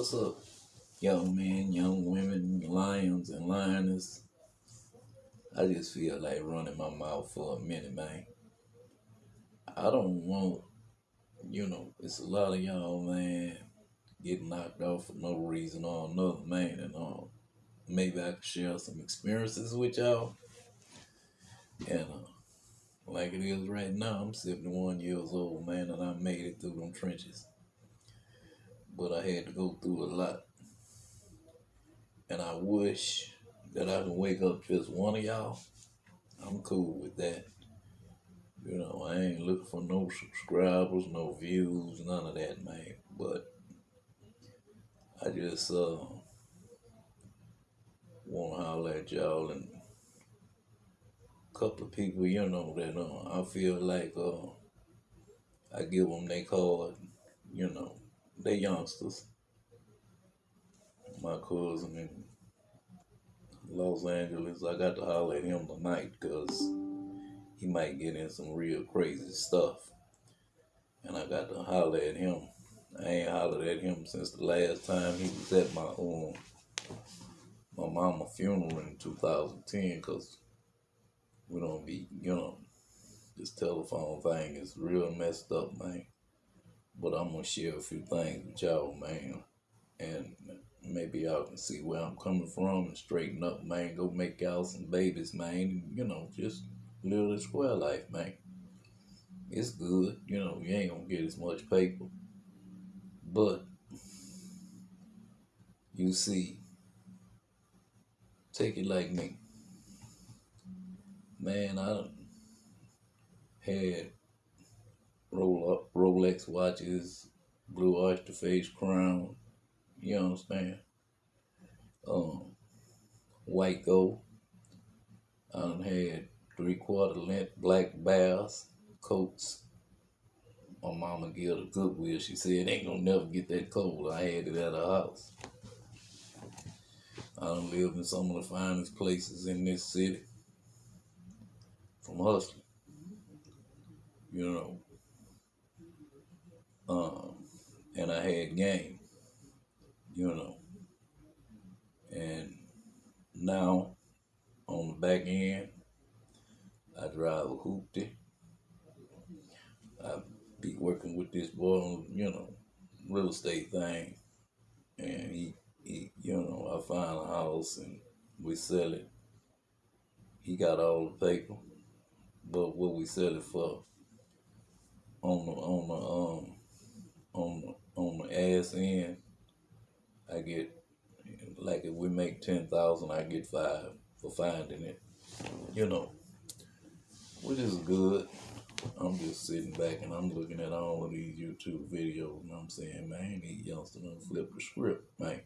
What's up, young men, young women, lions, and lioness? I just feel like running my mouth for a minute, man. I don't want, you know, it's a lot of y'all, man, getting knocked off for no reason or another, man, and uh, maybe I could share some experiences with y'all. And uh, like it is right now, I'm 71 years old, man, and I made it through them trenches. But I had to go through a lot. And I wish that I could wake up just one of y'all. I'm cool with that. You know, I ain't looking for no subscribers, no views, none of that, man. But I just uh want to holler at y'all and a couple of people, you know, that uh, I feel like uh I give them their card, you know, they youngsters. My cousin in Los Angeles, I got to holler at him tonight because he might get in some real crazy stuff. And I got to holler at him. I ain't hollered at him since the last time he was at my um my mama funeral in 2010 because we don't be, you know, this telephone thing is real messed up, man. But I'm gonna share a few things with y'all, man. And maybe y'all can see where I'm coming from and straighten up, man. Go make y'all some babies, man. You know, just live the square life, man. It's good, you know, you ain't gonna get as much paper. But you see, take it like me. Man, I had roll up Rolex watches, blue oyster face crown, you understand? Um white gold. I done had three quarter length black bears, coats. My mama gave her Goodwill. She said ain't gonna never get that cold. I had it at her house. I done lived in some of the finest places in this city. From hustling. You know. Um and I had game, you know. And now on the back end, I drive a hoopty. I be working with this boy on, you know, real estate thing. And he, he you know, I find a house and we sell it. He got all the paper. But what we sell it for on the on the um on on the ass end, I get like if we make ten thousand I get five for finding it. You know. Which is good. I'm just sitting back and I'm looking at all of these YouTube videos and I'm saying, man, these youngsters done flip the script, man.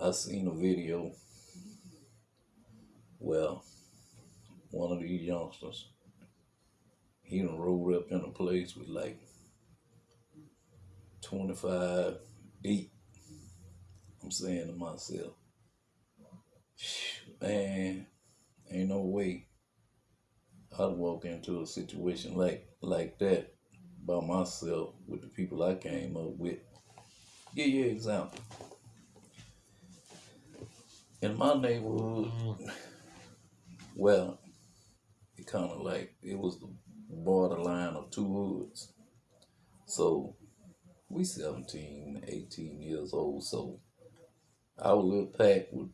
I seen a video where one of these youngsters, he done rolled up in a place with like 25 deep. I'm saying to myself, man, ain't no way I'd walk into a situation like like that by myself with the people I came up with. Give you an example. In my neighborhood, mm-hmm. well, it kind of like it was the borderline of two hoods. So we 17, 18 years old. So our little pack would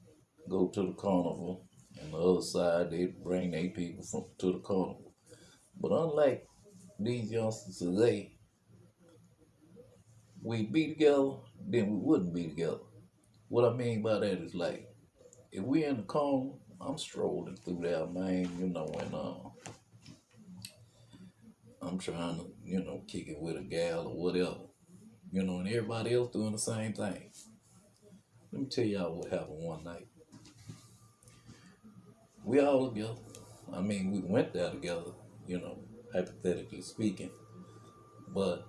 go to the carnival and the other side, they'd bring their people from to the carnival. But unlike these youngsters today, we'd be together, then we wouldn't be together. What I mean by that is like, if we in the carnival, I'm strolling through there, man, you know, and uh, I'm trying to, you know, kick it with a gal or whatever, you know, and everybody else doing the same thing. Let me tell y'all what happened one night we all together. I mean, we went there together, you know, hypothetically speaking. But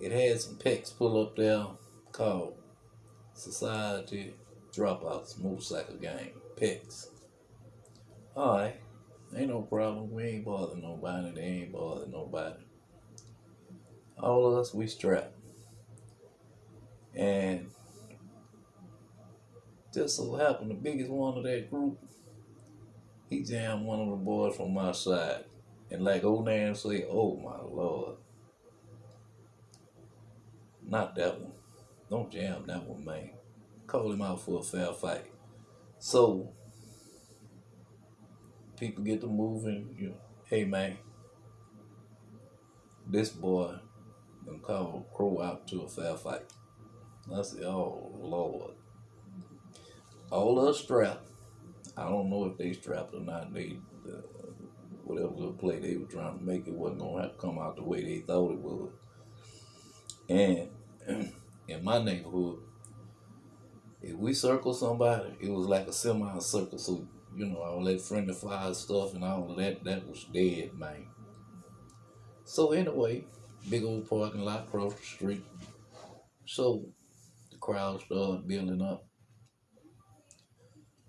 it had some pecs pull up there called Society Dropouts Motorcycle Gang. Pecs. Alright. Ain't no problem. We ain't bothering nobody. They ain't bothering nobody. All of us, we strapped. And just so happened the biggest one of that group, he jammed one of the boys from my side. And like old man say, oh my lord. Not that one. Don't jam that one, man. Call him out for a fair fight. So people get to moving, you know, hey man, this boy gonna call Crow out to a fair fight. I said, oh Lord. All us strapped. I don't know if they strapped or not. They uh, whatever little play they were trying to make it wasn't gonna have to come out the way they thought it would. And in my neighborhood, if we circle somebody, it was like a semi circle. So, you know, all that friendly fire stuff and all that, that was dead, man. So anyway, big old parking lot across the street. So the crowd started building up.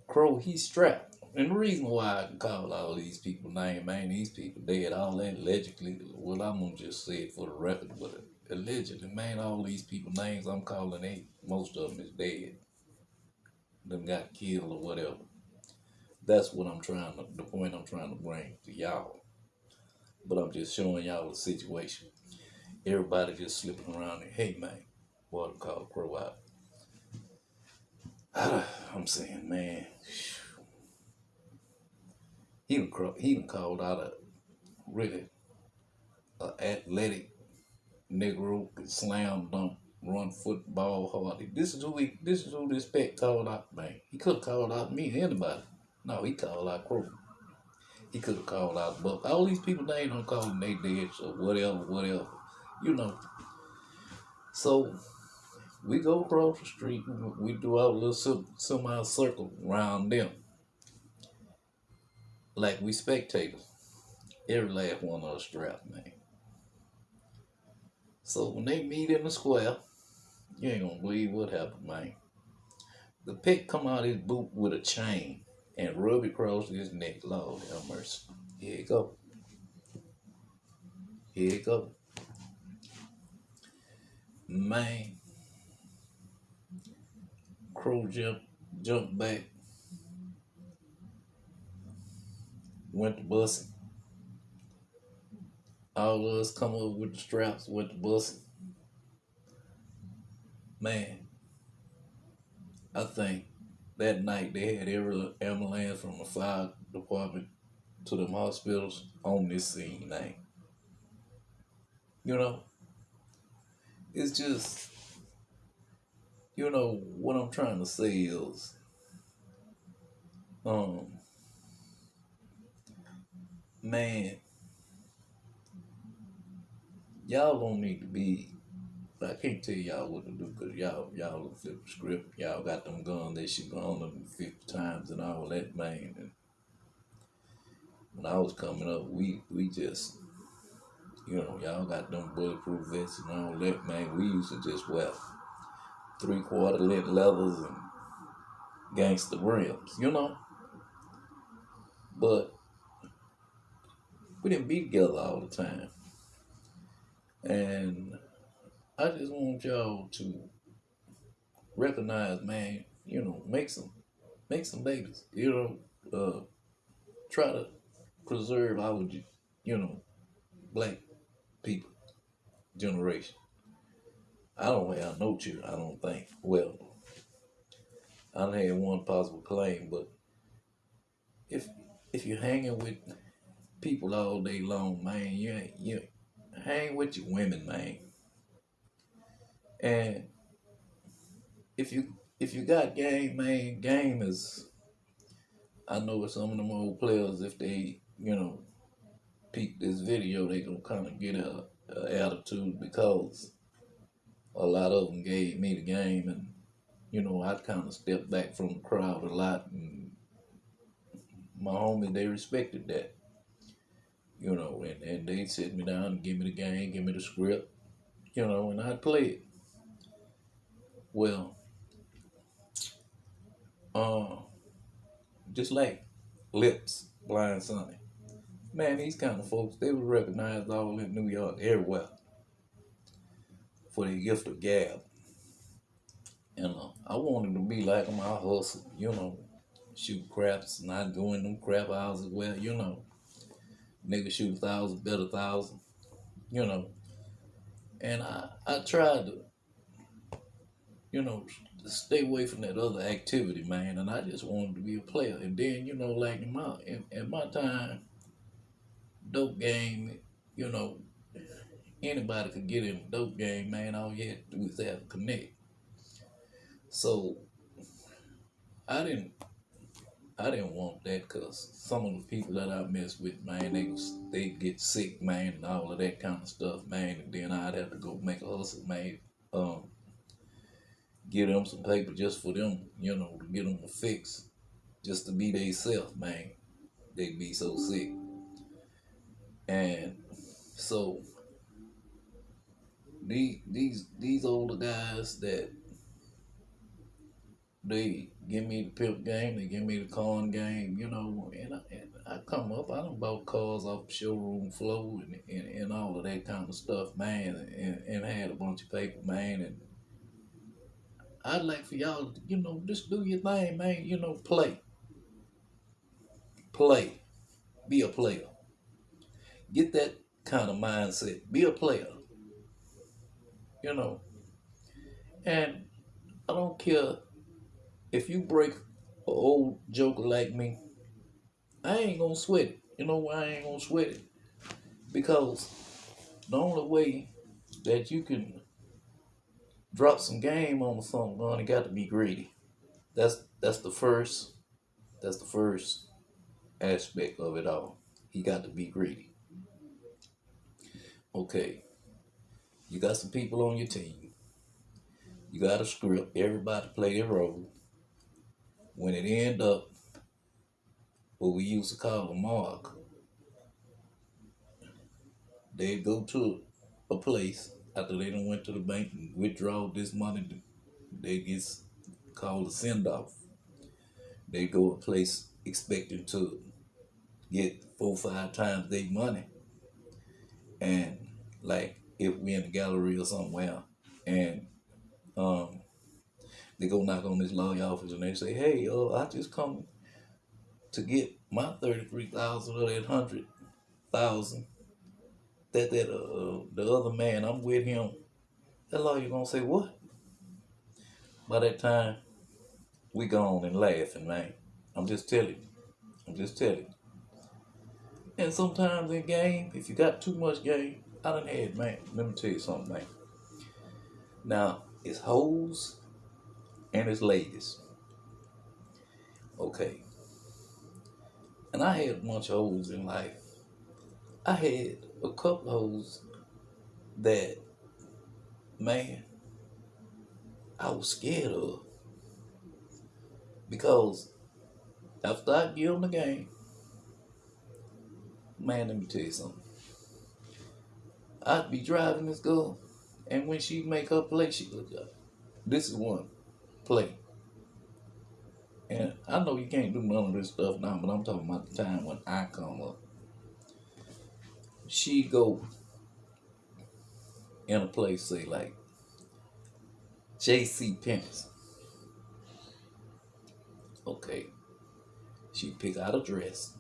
Crow, he's strapped. And the reason why I can call all these people names, man, these people dead, all that allegedly, well, I'm going to just say it for the record, but allegedly, man, all these people names I'm calling, they, most of them is dead. Them got killed or whatever. That's what I'm trying to, the point I'm trying to bring to y'all. But I'm just showing y'all the situation. Everybody just slipping around hey, man, what called Crow out. I'm saying, man, he done, he called out a really a athletic Negro slam dunk, run football hard. This is who he, this is who this pet called out, man. He could have called out me, anybody. No, he called out Crow. He could have called out Buck. All these people they ain't gonna call him they dead or whatever, whatever. You know. So we go across the street, we do our little semi circle around them. Like we spectators. Every last one of us strapped, man. So when they meet in the square, you ain't gonna believe what happened, man. The pit come out his boot with a chain and rub it across his neck. Lord have mercy. Here you go. Here you go. Man. Crow jump jumped back. Went to busing. All of us come up with the straps, with the bus. Man, I think that night they had every ambulance from the fire department to them hospitals on this scene, man. You know, it's just, you know, what I'm trying to say is, um, man, y'all don't need to be. I can't tell y'all what to do because y'all y'all flip the script. Y'all got them guns they should go on them fifty times and all that man. And when I was coming up, we we just you know y'all got them bulletproof vests and all that man. We used to just wear three quarter lit leathers and gangster rims, you know. But we didn't be together all the time. And I just want y'all to recognize, man, you know, make some make some babies. You know, uh, try to preserve our you know, black people generation. I don't have no children, I don't think. Well, I don't have one possible claim, but if if you're hanging with people all day long, man, you ain't, you hang with your women, man. And if you if you got game, man, game is. I know some of them old players, if they you know peep this video, they gonna kind of get a, a attitude because a lot of them gave me the game, and you know I kind of stepped back from the crowd a lot, and my homies they respected that you know, and, and they'd sit me down and give me the game, give me the script, you know, and I'd play it. Well, uh, just like Lips, Blind Sonny. Man, these kind of folks, they were recognized all in New York, everywhere, for their gift of gab. And uh, I wanted to be like him. I hustle, you know, shoot craps, not go in them crap houses where, you know, nigga shoot a thousand, bet a thousand, you know. And I, I tried to, you know, stay away from that other activity, man. And I just wanted to be a player. And then, you know, like in my in, in my time, dope game, you know, anybody could get in a dope game, man. All you had to do is have connect. So I didn't I didn't want that because some of the people that I messed with, man, they they get sick, man, and all of that kind of stuff, man. And then I'd have to go make a hustle, man. Um, get them some paper just for them, you know, to get them a fix, just to be they self, man. They'd be so sick. And so these these these older guys that they give me the pimp game, they give me the con game, you know, and I, and I come up, I don't bought cars off the showroom floor and, and, and all of that kind of stuff, man, and, and had a bunch of paper, man, and I'd like for y'all, to, you know, just do your thing, man, you know, play. Play. Be a player. Get that kind of mindset. Be a player. You know. And I don't care if you break an old joker like me, I ain't gonna sweat it. You know why I ain't gonna sweat it? Because the only way that you can drop some game on someone, you got to be greedy. That's that's the first that's the first aspect of it all. He got to be greedy. Okay. You got some people on your team. You got a script. Everybody play their role. When it end up, what we used to call a mark, they go to a place after they done went to the bank and withdraw this money. They get called a send off. They go a place expecting to get four five times their money. And like if we in the gallery or somewhere and um they go knock on this lawyer office and they say, Hey, uh, I just come to get my thirty three thousand or that hundred thousand that that uh the other man I'm with him, that lawyer gonna say what? By that time, we gone and laughing, man. I'm just telling you. I'm just telling you. And sometimes in game, if you got too much game, I done had, man, let me tell you something, man. Now, it's hoes and it's ladies. Okay. And I had a bunch of hoes in life. I had a couple hoes that, man, I was scared of. Because after I get on the game, man, let me tell you something. I'd be driving this girl, and when she make her play, she look up. This is one play. And I know you can't do none of this stuff now, but I'm talking about the time when I come up. She go in a place, say like J.C. Penney's. Okay. She pick out a dress,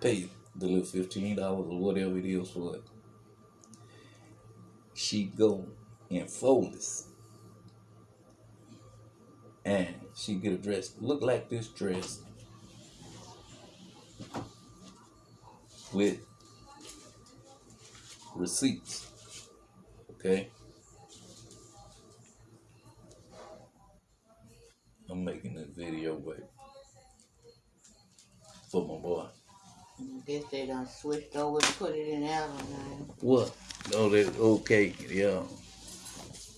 pay the little fifteen dollars or whatever it is for it. She go in Foley's and she get a dress look like this dress with receipts. Okay. I'm making this video, but for my boy. I guess they done switched over and put it in Allen now. What? Oh, that okay, yeah.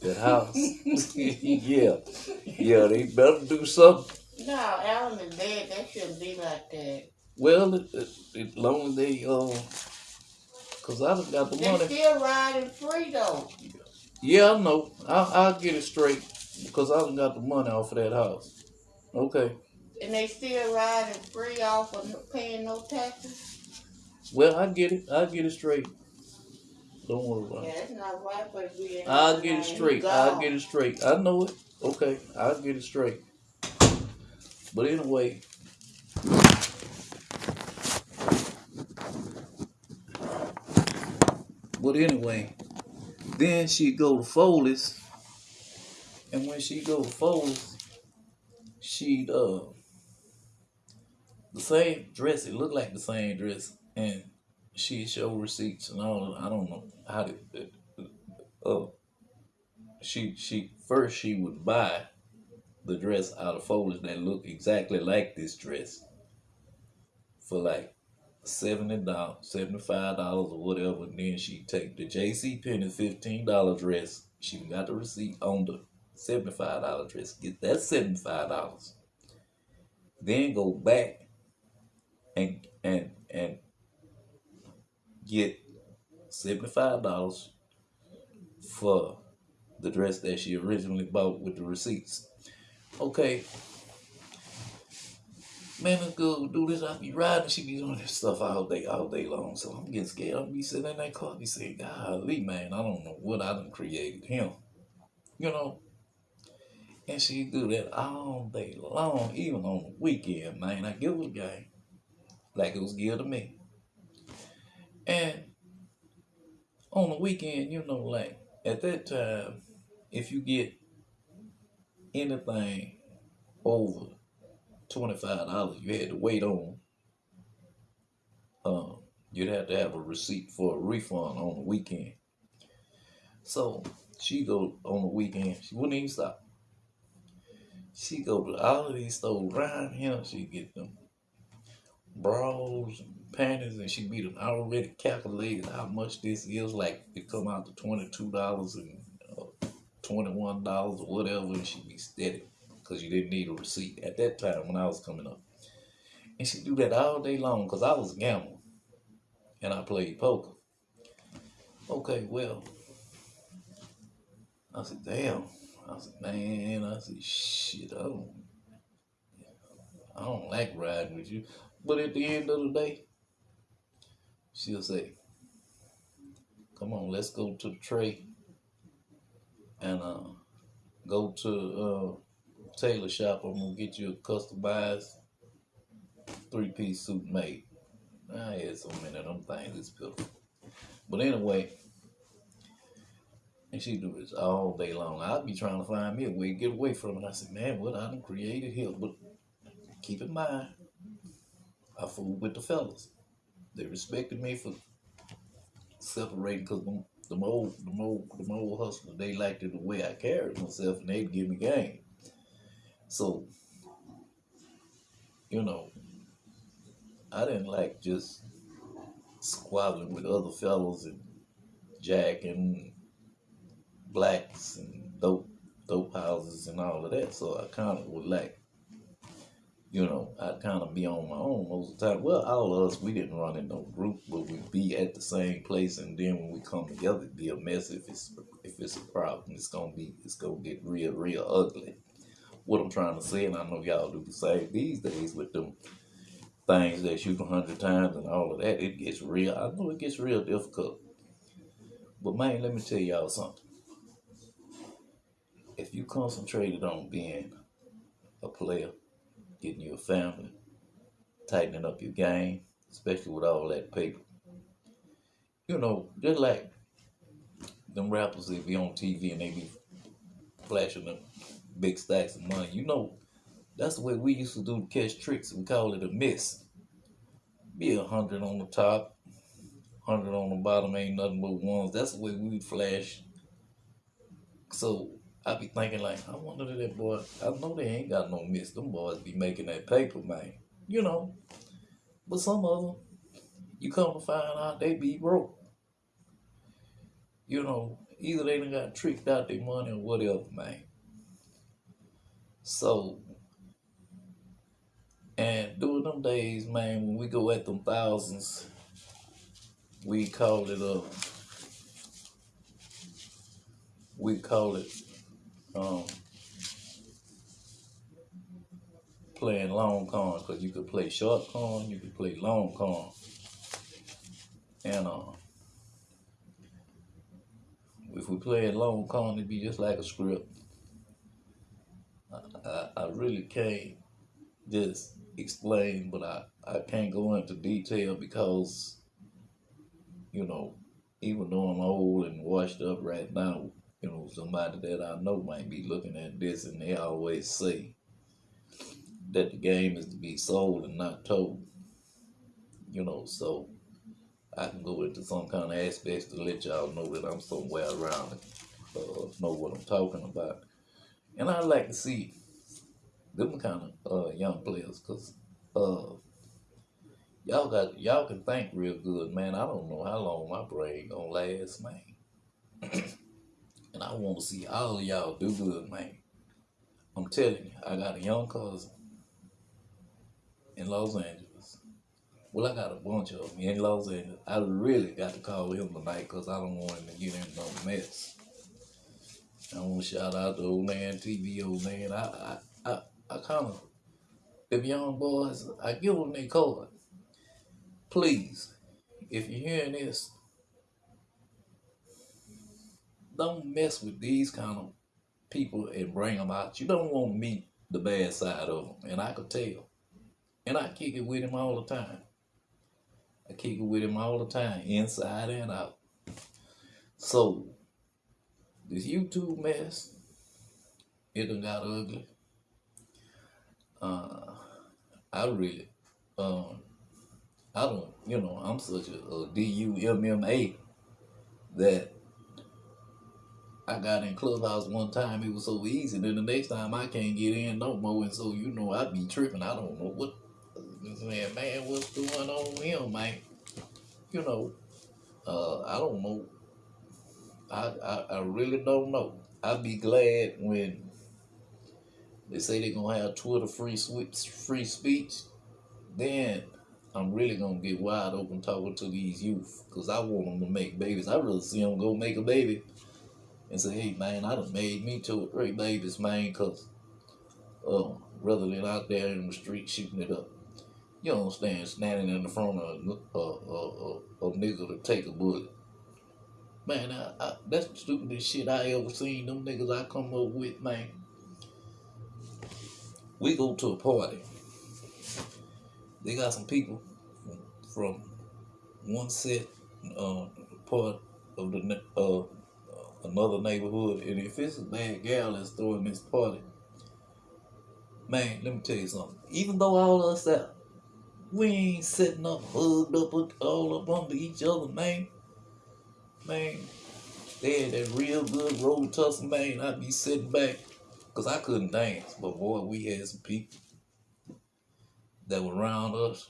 That house. yeah. Yeah, they better do something. No, Allen is dead. That shouldn't be like that. Well, it, it, it long as they, uh, cause I done got the They money. still riding free though. Yeah, I know. I'll, I'll get it straight because I done got the money off of that house. Okay. And they still riding free off of no- paying no taxes. Well, I get it. I get it straight. Don't worry about Yeah, it. not right it to I'll get it straight. I'll get it straight. I know it. Okay, I'll get it straight. But anyway, but anyway, then she go to Foley's, and when she go to Foley's, she uh the same dress. It looked like the same dress, and she showed receipts and all. I don't know how to. Uh, she she first she would buy the dress out of Foley's that look exactly like this dress for like seventy dollars, seventy five dollars or whatever. And then she take the JC Penney fifteen dollar dress. She got the receipt on the seventy five dollar dress. Get that seventy five dollars. Then go back and and and get seventy five dollars for the dress that she originally bought with the receipts. Okay. Man, let's go do this. I'll be riding. She be doing this stuff all day, all day long. So I'm getting scared. I'll be sitting in that car, be saying, golly, man, I don't know what I done created him. You know? And she do that all day long, even on the weekend, man. I give her the game like it was given to me. And on the weekend, you know, like at that time, if you get anything over twenty five dollars, you had to wait on. Um, you'd have to have a receipt for a refund on the weekend. So she go on the weekend. She wouldn't even stop. She go to all of these stores around here. She get them bras and panties, and she be I already calculated how much this is. Like it come out to twenty two dollars and uh, twenty one dollars or whatever, and she be steady because you didn't need a receipt at that time when I was coming up. And she do that all day long because I was a gambler and I played poker. Okay, well, I said, damn. I said, man, I said, shit, I don't, I don't like riding with you. But at the end of the day, she'll say, come on, let's go to the tray and uh, go to uh, tailor shop. I'm gonna get you a customized three piece suit made. I had so many of them things, it's pitiful. But anyway, and she do this all day long. I'd be trying to find me a way to get away from it. I said, man, what I done created here. But keep in mind, I fooled with the fellas. They respected me for separating because them, them old, them old, them old hustlers, they liked it the way I carried myself and they'd give me game. So, you know, I didn't like just squabbling with other fellows and jacking and blacks and dope dope houses and all of that. So I kind of would like, you know, I'd kind of be on my own most of the time. Well, all of us, we didn't run in no group, but we'd be at the same place, and then when we come together, it'd be a mess. If it's if it's a problem, it's gonna be it's gonna get real real ugly. What I'm trying to say, and I know y'all do the same these days with them things that shoot a hundred times and all of that, it gets real. I know it gets real difficult. But man, let me tell y'all something. If you concentrated on being a player, getting you a family, tightening up your game, especially with all that paper, you know, just like them rappers that be on TV and they be flashing them big stacks of money, you know, that's the way we used to do to catch tricks. We call it a miss. Be a hundred on the top, hundred on the bottom, ain't nothing but ones. That's the way we flash. So I be thinking like, I wonder if that boy. I know they ain't got no miss. Them boys be making that paper, man. You know. But some of them, you come to find out they be broke. You know, either they done got tricked out their money or whatever, man. So and during them days, man, when we go at them thousands, we call it uh we call it um playing long con because you could play short con, you could play long con. And uh if we play long con, it'd be just like a script. I, I, I really can't just explain, but I, I can't go into detail because, you know, even though I'm old and washed up right now, you know, somebody that I know might be looking at this and they always say that the game is to be sold and not told. You know, so I can go into some kind of aspects to let y'all know that I'm somewhere around it, uh, know what I'm talking about. And I like to see them kind of uh, young players because uh, y'all got y'all can think real good, man. I don't know how long my brain gonna last, man. and I want to see all of y'all do good, man. I'm telling you, I got a young cousin in Los Angeles. Well, I got a bunch of them in Los Angeles. I really got to call him tonight because I don't want him to get in no mess. I want to shout out to old man TV, old man. I, I, I, I kind of, them young boys, I give them their card. Please, if you're hearing this, don't mess with these kind of people and bring them out. You don't want to meet the bad side of them, and I could tell. And I kick it with him all the time. I kick it with him all the time, inside and out. So, this YouTube mess, it done got ugly. Uh, I really, um, I don't, you know, I'm such a, a D-U-M-M-A that I got in Clubhouse one time, it was so easy. Then the next time I can't get in no more. And so, you know, I be tripping. I don't know what, man, man, what's going on with him, man? You know, uh, I don't know. I, I, I really don't know. I'd be glad when they say they're gonna have Twitter free free speech. Then I'm really gonna get wide open talking to these youth because I want them to make babies. I really see them go make a baby and say, hey man, I done made me two or three babies, man, because uh, rather than out there in the street shooting it up. You don't stand standing in the front of a, a, a, a, nigga to take a bullet. Man, I, I, that's the stupidest shit I ever seen. Them niggas I come up with, man. We go to a party. They got some people from, from one set uh, part of the uh, another neighborhood, and if it's a bad gal that's throwing this party, man, let me tell you something. Even though all of us out, we ain't sitting up, hugged up, all up under each other, man. Man, they had that real good road tussle, man. I'd be sitting back, because I couldn't dance, but boy, we had some people that were around us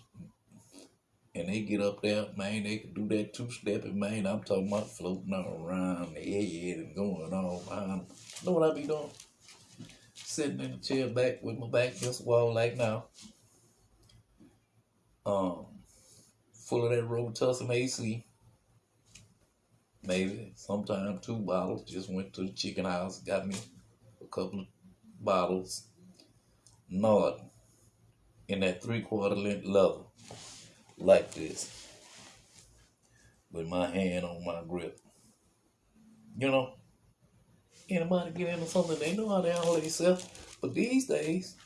and they get up there, man, they can do that two stepping, man. I'm talking about floating around the head and going behind them. Know what I be doing? Sitting in the chair back with my back against the wall like now. Um, full of that Robitussin AC. Maybe sometime two bottles. Just went to the chicken house, got me a couple of bottles. Nod in that three quarter length leather like this with my hand on my grip. You know, anybody get into something, they know how to handle themselves. But these days,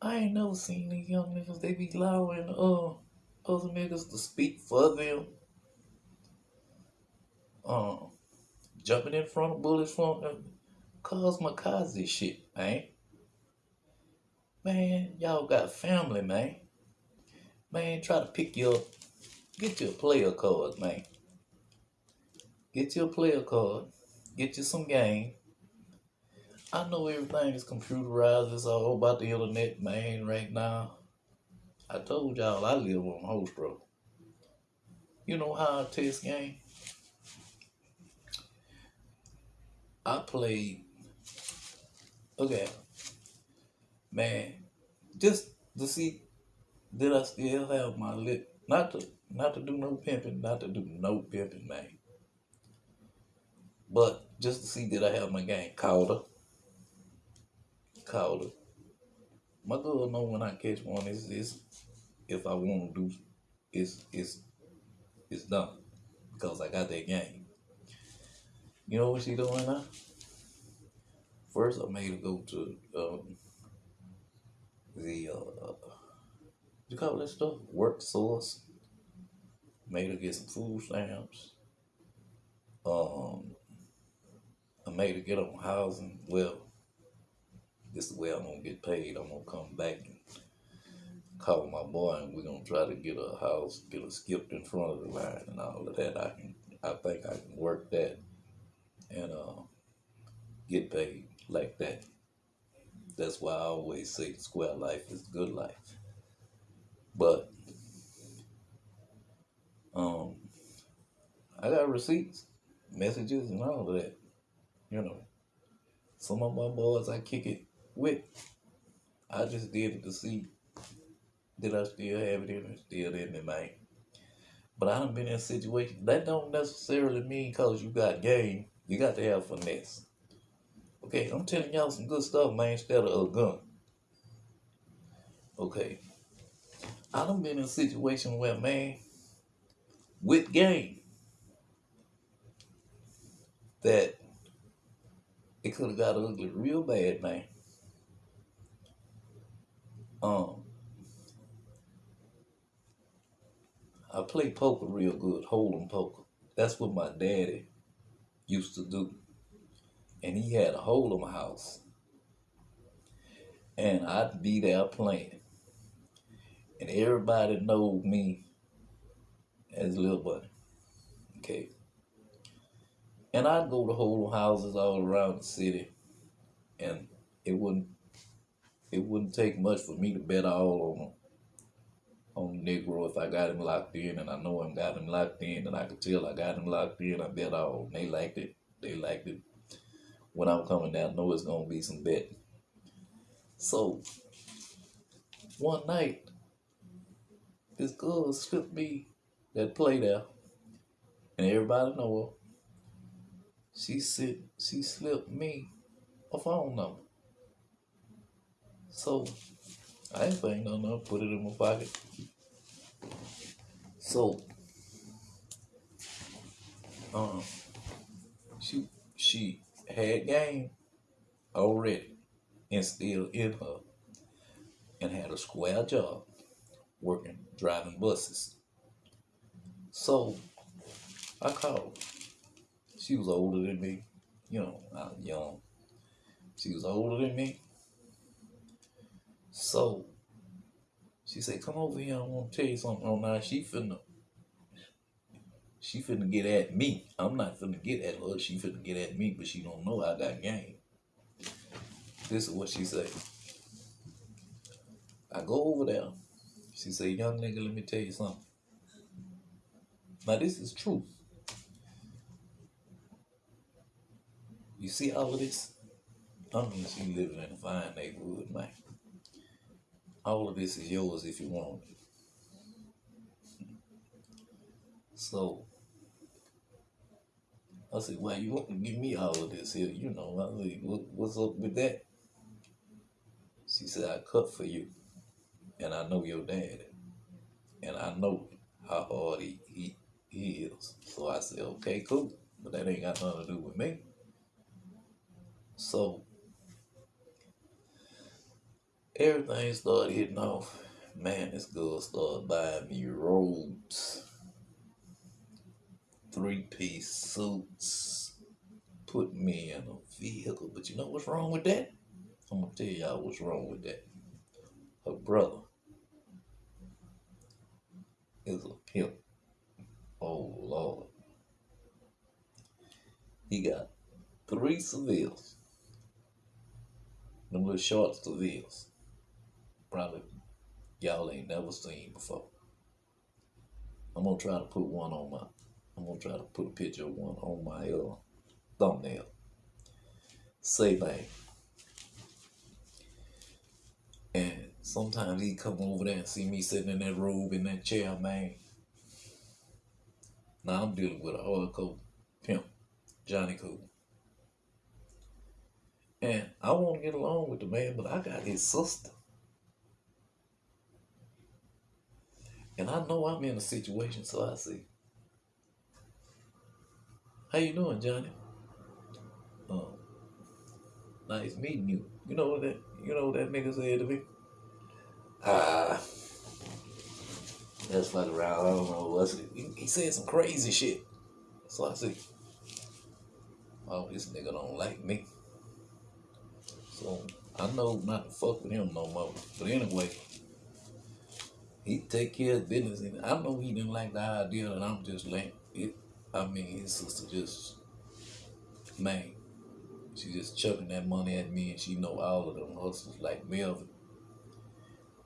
I ain't never seen these young niggas, they be allowing uh, other niggas to speak for them. Um, jumping in front of bullets from them. Shit, man. Man, y'all got family, man. Man, try to pick your, get your player card, man. Get your player card. Get you some game. I know everything is computerized. It's all about the internet, man, right now. I told y'all I live on host row. You know how I test game? I played, okay, man, just to see did I still have my lip? Not to not to do no pimping, not to do no pimping, man. But just to see did I have my game. Called her. Called her. My girl know when I catch one is is if I want to do it's it's it's done because I got that game. You know what she doing now? First, I made her go to um, the uh, you call that stuff work source. Made her get some food stamps. Um, I made her get on housing. Well, this is the way I'm gonna get paid. I'm gonna come back and call my boy, and we're gonna try to get a house, get a skipped in front of the line, and all of that. I can, I think I can work that and uh, get paid like that. That's why I always say square life is good life. But um, I got receipts, messages, and all of that. You know, some of my boys I kick it with. I just did it to see that I still have it in me, still in me, man. But I done been in a situation that don't necessarily mean cause you got game. You got to have finesse. Okay, I'm telling y'all some good stuff, man, instead of a gun. Okay. I done been in a situation where, man, with game, that it could have got ugly real bad, man. Um, I play poker real good, hold'em poker. That's what my daddy used to do. And he had a hold'em house. And I'd be there playing. And everybody know me as Lil Buddy. Okay. And I'd go to hold'em houses all around the city. And it wouldn't it wouldn't take much for me to bet all on on Negro if I got him locked in and I know him got him locked in and I could tell I got him locked in, I bet all. They liked it. They liked it. When I'm coming down, I know it's gonna be some betting. So one night, this girl slipped me that play there, and everybody know her. She said she slipped me a phone number. So I ain't saying no no, put it in my pocket. So um she she had game already instilled in her and had a square job working driving buses. So I called. She was older than me. You know, I was young. She was older than me. So she said, "Come over here. I want to tell you something." Oh, now she finna, she finna get at me. I'm not finna get at her. She finna get at me, but she don't know I got game. This is what she said. I go over there. She said, "Young nigga, let me tell you something." Now this is true. You see all of this? I mean, she living in a fine neighborhood, man. All of this is yours if you want it. So I said, "Why you want to give me all of this here?" You know, I said, what, "What's up with that?" She said, "I cut for you, and I know your daddy, and I know how hard he he, he is." So I said, "Okay, cool, but that ain't got nothing to do with me." So everything started hitting off. Man, this girl started buying me robes, three piece suits, putting me in a vehicle. But you know what's wrong with that? I'm gonna tell y'all what's wrong with that. Her brother is a pimp. Oh Lord. He got three Sevilles. Them little short Sevilles. Probably y'all ain't never seen before. I'm gonna try to put one on my I'm gonna try to put a picture of one on my uh, thumbnail. Say bang. And sometimes he come over there and see me sitting in that robe in that chair, man. Now I'm dealing with a hardcore pimp, Johnny Cool. And I want to get along with the man, but I got his sister. And I know I'm in a situation, so I say, How you doing, Johnny? Uh, nice meeting you. You know what that you know what that nigga said to me? Ah that's like around I don't know what's. He, he said some crazy shit. So I see. Oh, this nigga don't like me. So I know not to fuck with him no more. But anyway, he take care of business and I know he didn't like the idea that I'm just letting it I mean his sister just man, she just chucking that money at me and she know all of them hustlers like Melvin,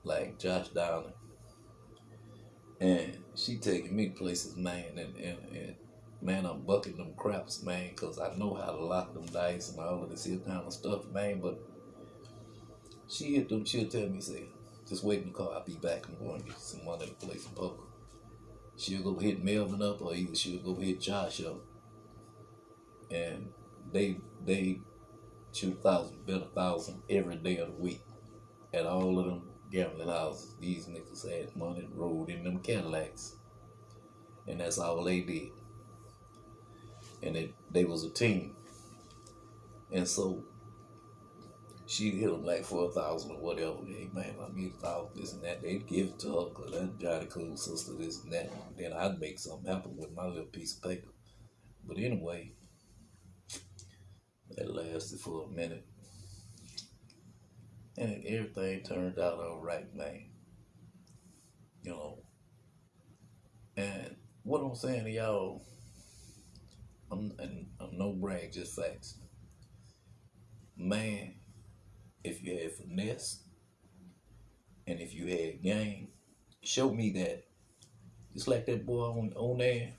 like Josh Dowling. And she taking me places, man, and, and, and man, I'm bucking them craps, man, because I know how to lock them dice and all of this here kind of stuff, man. But she hit them, she'll tell me, say, just wait in the car, I'll be back. I'm going to get some money to play some poker. She'll go hit Melvin up, or either she'll go hit Josh up. And they they shoot a thousand, bet a thousand every day of the week at all of them gambling houses. These niggas had money rolled in them Cadillacs. And that's all they did. And it, they was a team. And so she hit them like for a thousand or whatever. Hey man, I need a thousand, this and that. They'd give it to her because that Johnny Cool sister, this and that. Then I'd make something happen with my little piece of paper. But anyway, that lasted for a minute. And everything turned out all right, man. You know. And what I'm saying to y'all, I'm, and I'm no brag, just facts. Man, if you had finesse and if you had game, show me that. Just like that boy on, on there